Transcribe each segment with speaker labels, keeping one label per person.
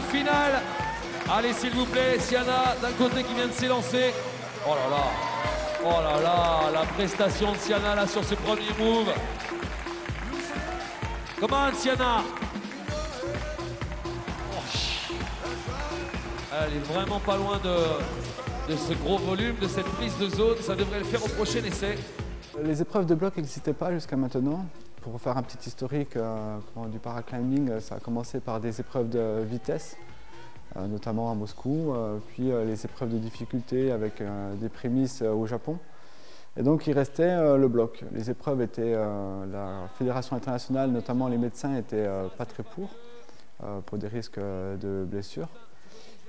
Speaker 1: finale. Allez, s'il vous plaît, Siana, d'un côté qui vient de s'élancer. Oh là là, oh là là, la prestation de Siana là sur ce premier move. Comment, Siana oh, Elle est vraiment pas loin de, de ce gros volume, de cette prise de zone. Ça devrait le faire au prochain essai.
Speaker 2: Les épreuves de bloc n'existaient pas jusqu'à maintenant. Pour faire un petit historique euh, du paraclimbing, euh, ça a commencé par des épreuves de vitesse, euh, notamment à Moscou, puis les épreuves de difficulté avec des prémices au Japon. Et donc il restait le bloc. Les épreuves étaient, la fédération internationale, notamment les médecins, n'étaient pas très pour, pour des risques de blessures.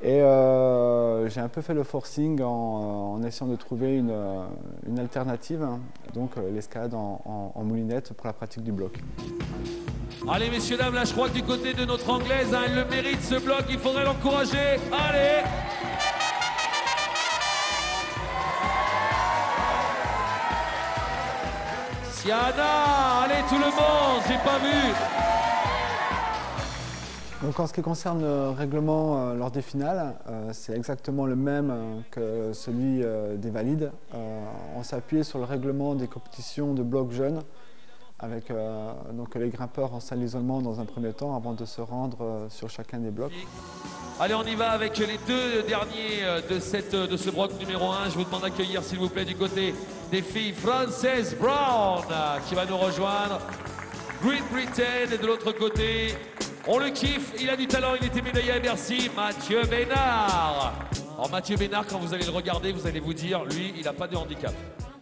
Speaker 2: Et euh, j'ai un peu fait le forcing en, essayant de trouver une, une alternative, donc euh, l'escalade en, moulinette pour la pratique du bloc.
Speaker 1: Allez messieurs, dames, là je crois que du côté de notre anglaise, hein, elle le mérite ce bloc, il faudrait l'encourager. Allez Siana, allez tout le monde, j'ai pas vu
Speaker 2: donc en ce qui concerne le règlement euh, lors des finales, euh, c'est exactement le même euh, que celui des valides. on appuyé sur le règlement des compétitions de blocs jeunes avec donc les grimpeurs en salle d'isolement dans un premier temps avant de se rendre sur chacun des blocs.
Speaker 1: Allez, on y va avec les deux derniers de, de ce bloc numéro 1. Je vous demande d'accueillir, s'il vous plaît, du côté des filles, Frances Brown, qui va nous rejoindre. Great Britain, et de l'autre côté, on le kiffe, il a du talent, il était médaillé à Bercy, Mathieu Bénard. Alors Mathieu Bénard, quand vous allez le regarder, vous allez vous dire, lui, il n'a pas de handicap.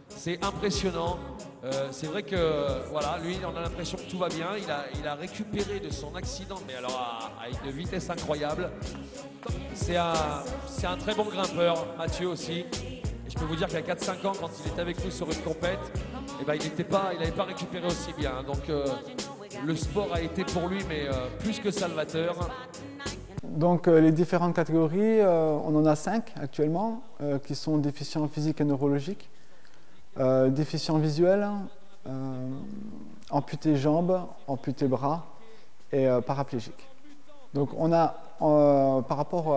Speaker 1: C'est impressionnant. Euh, c'est vrai que voilà, lui, on a l'impression que tout va bien. Il a, récupéré de son accident, mais alors à, une vitesse incroyable. C'est un, un très bon grimpeur, Mathieu aussi. Et je peux vous dire qu'à 4-5 ans, quand il était avec nous sur une compète, eh ben, il n'avait pas, pas récupéré aussi bien. Donc euh, le sport a été pour lui, mais euh, plus que salvateur.
Speaker 2: Donc euh, les différentes catégories, euh, on en a cinq actuellement, qui sont déficients physiques et neurologiques, déficients visuels, amputés jambes, amputés bras et paraplégiques. Donc on a, par rapport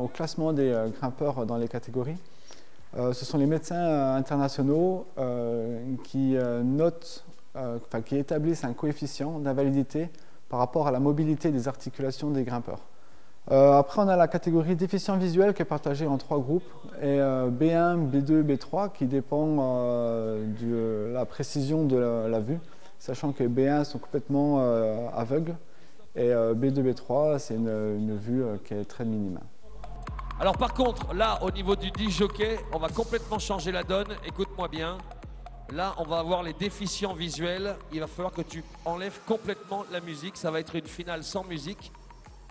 Speaker 2: au classement des grimpeurs dans les catégories, ce sont les médecins internationaux qui notent euh, qui établissent un coefficient d'invalidité par rapport à la mobilité des articulations des grimpeurs. Euh, après, on a la catégorie déficient visuel qui est partagée en trois groupes, et B1, B2, B3 qui dépend euh, de la précision de la, vue, sachant que B1 sont complètement aveugles et B2, B3 c'est une, vue qui est très minime.
Speaker 1: Alors par contre, là au niveau du jockey, on va complètement changer la donne, écoute-moi bien. Là, on va avoir les déficients visuels. Il va falloir que tu enlèves complètement la musique. Ça va être une finale sans musique.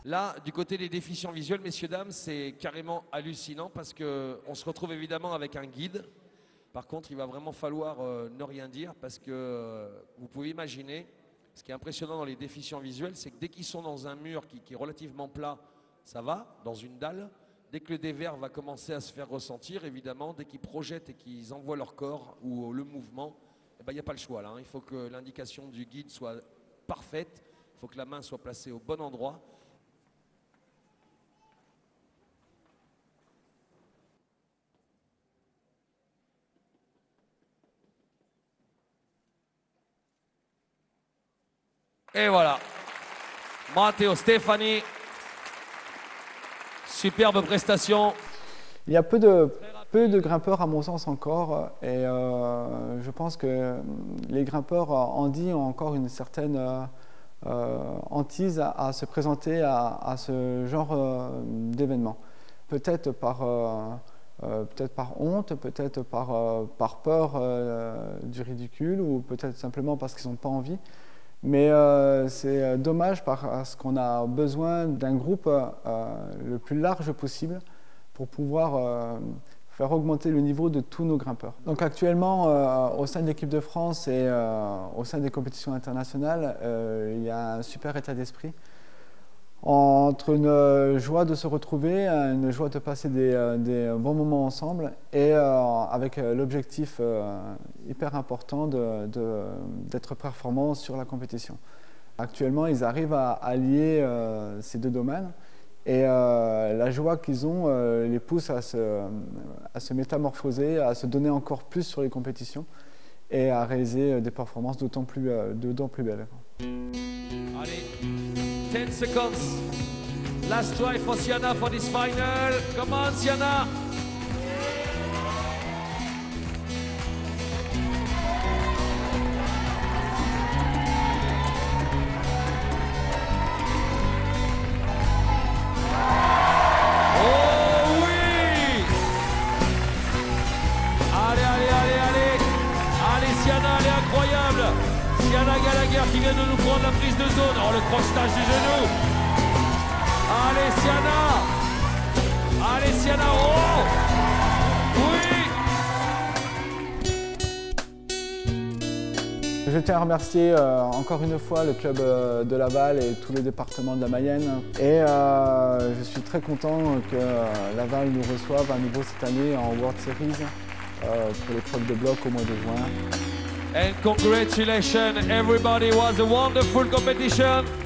Speaker 1: Là, du côté des déficients visuels, messieurs, dames, c'est carrément hallucinant parce qu'on se retrouve évidemment avec un guide. Par contre, il va vraiment falloir euh, ne rien dire parce que euh, vous pouvez imaginer, ce qui est impressionnant dans les déficients visuels, c'est que dès qu'ils sont dans un mur qui est relativement plat, ça va, dans une dalle. Dès que le dévers va commencer à se faire ressentir, évidemment, dès qu'ils projettent et qu'ils envoient leur corps ou le mouvement, eh ben, il n'y a pas le choix. Hein. Il faut que l'indication du guide soit parfaite, il faut que la main soit placée au bon endroit. Et voilà. Matteo Stefani Superbe prestation.
Speaker 2: Il y a peu de, peu de grimpeurs à mon sens encore et euh, je pense que les grimpeurs handi ont encore une certaine euh, hantise à, se présenter à, ce genre euh, d'événement. Peut-être par, peut honte, peut-être par peur du ridicule ou peut-être simplement parce qu'ils n'ont pas envie. Mais euh, c'est euh, dommage parce qu'on a besoin d'un groupe euh, le plus large possible pour pouvoir faire augmenter le niveau de tous nos grimpeurs. Donc actuellement, au sein de l'équipe de France et au sein des compétitions internationales, il y a un super état d'esprit entre une joie de se retrouver, une joie de passer des, euh, bons moments ensemble et euh, avec euh, l'objectif hyper important d'être performant sur la compétition. Actuellement, ils arrivent à allier ces deux domaines Et la joie qu'ils ont les pousse à se, métamorphoser, à se donner encore plus sur les compétitions et à réaliser des performances d'autant plus, plus belles.
Speaker 1: Allez, 10 seconds. Last try for Sienna for this final. Come on. Siana Qui vient de nous prendre la prise de zone. Oh, le crochetage du genou. Allez, Siana. Allez, Siana. Oh Oui
Speaker 2: Je tiens à remercier euh, encore une fois le club euh, de Laval et tous les départements de la Mayenne. Et euh, je suis très content que Laval nous reçoive à nouveau cette année en World Series pour l'épreuve de bloc au mois de juin.
Speaker 1: And congratulations, everybody. It was a wonderful competition.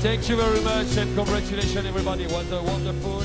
Speaker 1: Thank you very much and congratulations everybody. It was a wonderful